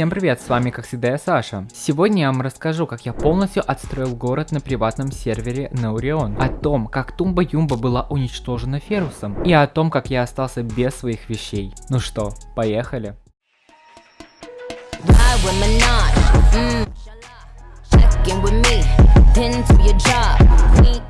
Всем привет, с вами как всегда я Саша. Сегодня я вам расскажу, как я полностью отстроил город на приватном сервере Наурион, о том, как Тумба Юмба была уничтожена Ферусом, и о том, как я остался без своих вещей. Ну что, поехали?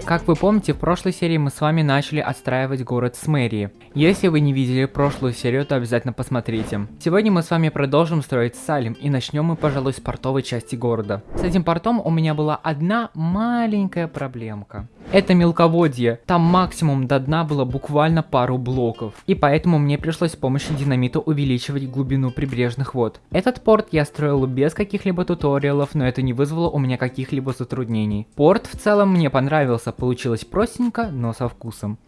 Как вы помните, в прошлой серии мы с вами начали отстраивать город с мэрии. Если вы не видели прошлую серию, то обязательно посмотрите. Сегодня мы с вами продолжим строить Салим и начнем мы, пожалуй, с портовой части города. С этим портом у меня была одна маленькая проблемка. Это мелководье, там максимум до дна было буквально пару блоков, и поэтому мне пришлось с помощью динамита увеличивать глубину прибрежных вод. Этот порт я строил без каких-либо туториалов, но это не вызвало у меня каких-либо затруднений. Порт в целом мне понравился, получилось простенько, но со вкусом.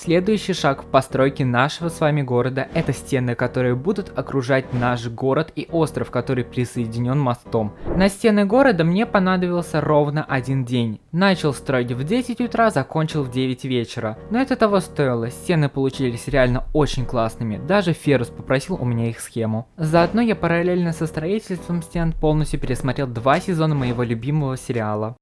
Следующий шаг в постройке нашего с вами города – это стены, которые будут окружать наш город и остров, который присоединен мостом. На стены города мне понадобился ровно один день. Начал строить в 10 утра, закончил в 9 вечера. Но это того стоило, стены получились реально очень классными, даже Ферус попросил у меня их схему. Заодно я параллельно со строительством стен полностью пересмотрел два сезона моего любимого сериала.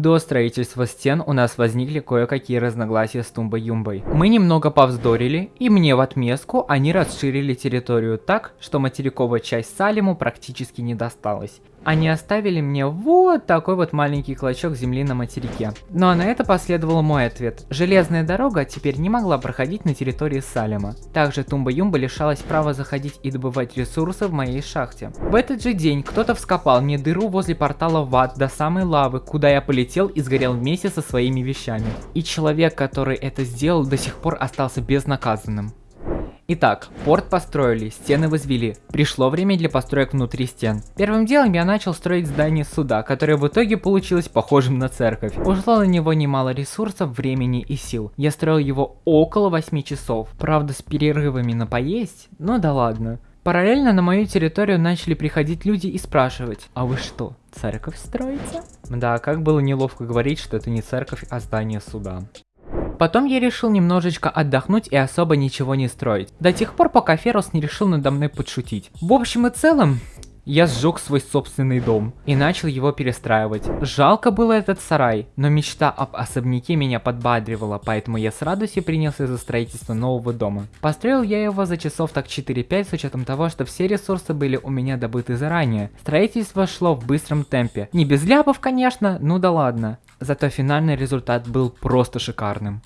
До строительства стен у нас возникли кое-какие разногласия с Тумбой-Юмбой. Мы немного повздорили, и мне в отместку они расширили территорию так, что материковая часть Салиму практически не досталась они оставили мне вот такой вот маленький клочок земли на материке. Ну а на это последовал мой ответ. Железная дорога теперь не могла проходить на территории Салема. Также Тумба-Юмба лишалась права заходить и добывать ресурсы в моей шахте. В этот же день кто-то вскопал мне дыру возле портала в ад до самой лавы, куда я полетел и сгорел вместе со своими вещами. И человек, который это сделал, до сих пор остался безнаказанным. Итак, порт построили, стены возвели. Пришло время для построек внутри стен. Первым делом я начал строить здание суда, которое в итоге получилось похожим на церковь. Ушло на него немало ресурсов, времени и сил. Я строил его около 8 часов. Правда с перерывами на поесть, но да ладно. Параллельно на мою территорию начали приходить люди и спрашивать, а вы что, церковь строите? Да, как было неловко говорить, что это не церковь, а здание суда. Потом я решил немножечко отдохнуть и особо ничего не строить. До тех пор, пока Ферус не решил надо мной подшутить. В общем и целом, я сжег свой собственный дом и начал его перестраивать. Жалко было этот сарай, но мечта об особняке меня подбадривала, поэтому я с радостью принялся за строительство нового дома. Построил я его за часов так 4-5 с учетом того, что все ресурсы были у меня добыты заранее. Строительство шло в быстром темпе. Не без ляпов, конечно, ну да ладно. Зато финальный результат был просто шикарным.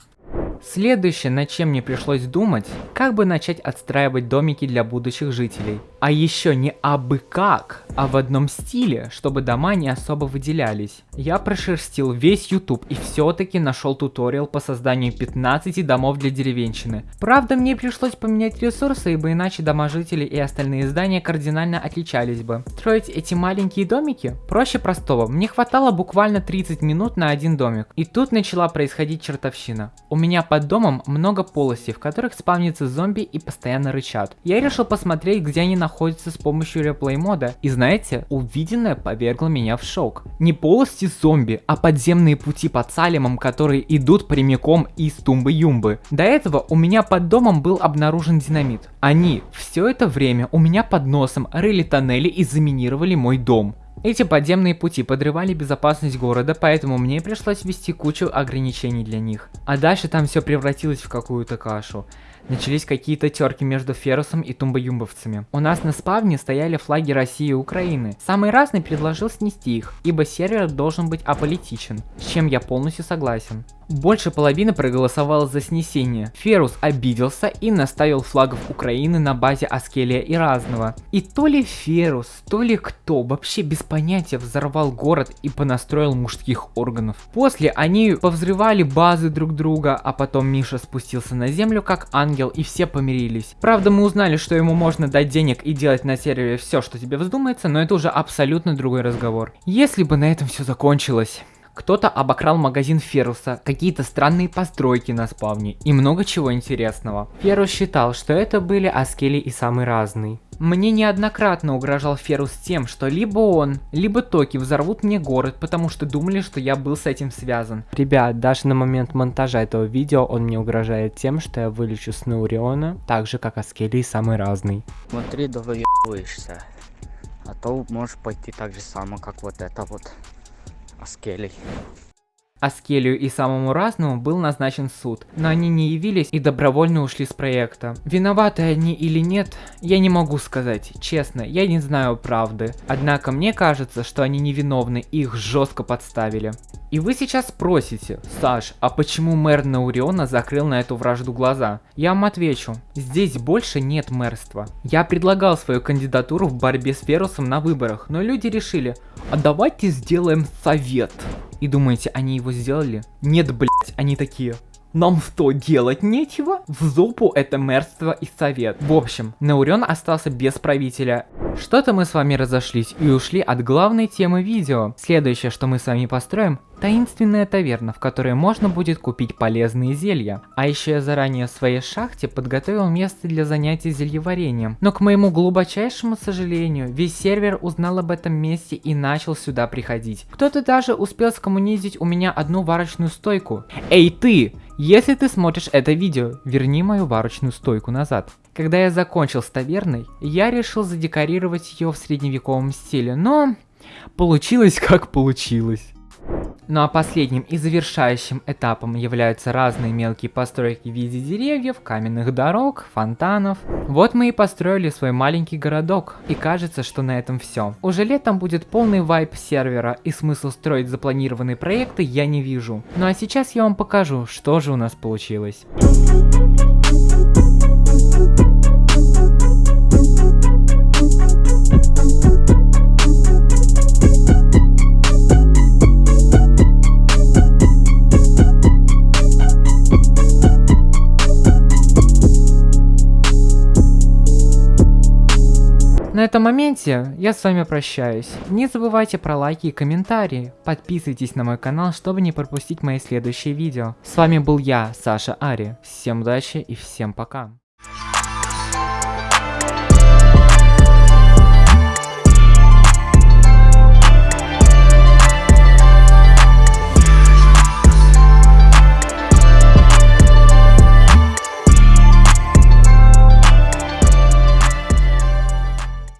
Следующее, над чем мне пришлось думать, как бы начать отстраивать домики для будущих жителей. А еще не абы как, а в одном стиле, чтобы дома не особо выделялись. Я прошерстил весь YouTube и все-таки нашел туториал по созданию 15 домов для деревенщины. Правда, мне пришлось поменять ресурсы, ибо иначе дома жителей и остальные здания кардинально отличались бы. Строить эти маленькие домики проще простого. Мне хватало буквально 30 минут на один домик. И тут начала происходить чертовщина. У меня под домом много полостей, в которых спавнится зомби и постоянно рычат. Я решил посмотреть, где они находятся с помощью реплей мода. И знаете, увиденное повергло меня в шок. Не полости зомби, а подземные пути под Салемом, которые идут прямиком из Тумбы-Юмбы. До этого у меня под домом был обнаружен динамит. Они все это время у меня под носом рыли тоннели и заминировали мой дом. Эти подземные пути подрывали безопасность города, поэтому мне пришлось ввести кучу ограничений для них. А дальше там все превратилось в какую-то кашу начались какие-то терки между Ферусом и тумбоюмбовцами. У нас на спавне стояли флаги России и Украины. Самый разный предложил снести их, ибо сервер должен быть аполитичен, с чем я полностью согласен. Больше половины проголосовало за снесение. Ферус обиделся и наставил флагов Украины на базе Аскелия и Разного. И то ли Ферус, то ли кто, вообще без понятия взорвал город и понастроил мужских органов. После они повзрывали базы друг друга, а потом Миша спустился на землю как ангел и все помирились. Правда мы узнали, что ему можно дать денег и делать на сервере все, что тебе вздумается, но это уже абсолютно другой разговор. Если бы на этом все закончилось. Кто-то обокрал магазин Феруса, какие-то странные постройки на спавне и много чего интересного. Ферус считал, что это были Аскели и самый разный. Мне неоднократно угрожал Ферус тем, что либо он, либо Токи взорвут мне город, потому что думали, что я был с этим связан. Ребят, даже на момент монтажа этого видео он мне угрожает тем, что я вылечу с Науриона, так же как Аскели и самый разный. Смотри, да выебываешься. А то можешь пойти так же само, как вот это вот. Аскелей. Аскелию и самому разному был назначен суд, но они не явились и добровольно ушли с проекта. Виноваты они или нет, я не могу сказать, честно, я не знаю правды. Однако мне кажется, что они невиновны их жестко подставили. И вы сейчас спросите, Саш, а почему мэр Науриона закрыл на эту вражду глаза? Я вам отвечу, здесь больше нет мэрства. Я предлагал свою кандидатуру в борьбе с Ферусом на выборах, но люди решили, а давайте сделаем совет. И думаете, они его сделали? Нет, блять, они такие. Нам что, делать нечего? В зопу это мэрство и совет. В общем, Наурен остался без правителя. Что-то мы с вами разошлись и ушли от главной темы видео. Следующее, что мы с вами построим, таинственная таверна, в которой можно будет купить полезные зелья. А еще я заранее в своей шахте подготовил место для занятий зельеварением. Но к моему глубочайшему сожалению, весь сервер узнал об этом месте и начал сюда приходить. Кто-то даже успел скоммунизить у меня одну варочную стойку. Эй ты! Если ты смотришь это видео, верни мою варочную стойку назад. Когда я закончил с таверной, я решил задекорировать ее в средневековом стиле, но получилось как получилось. Ну а последним и завершающим этапом являются разные мелкие постройки в виде деревьев, каменных дорог, фонтанов. Вот мы и построили свой маленький городок, и кажется, что на этом все. Уже летом будет полный вайп сервера, и смысл строить запланированные проекты я не вижу. Ну а сейчас я вам покажу, что же у нас получилось. Моменте я с вами прощаюсь. Не забывайте про лайки и комментарии. Подписывайтесь на мой канал, чтобы не пропустить мои следующие видео. С вами был я, Саша Ари. Всем удачи и всем пока.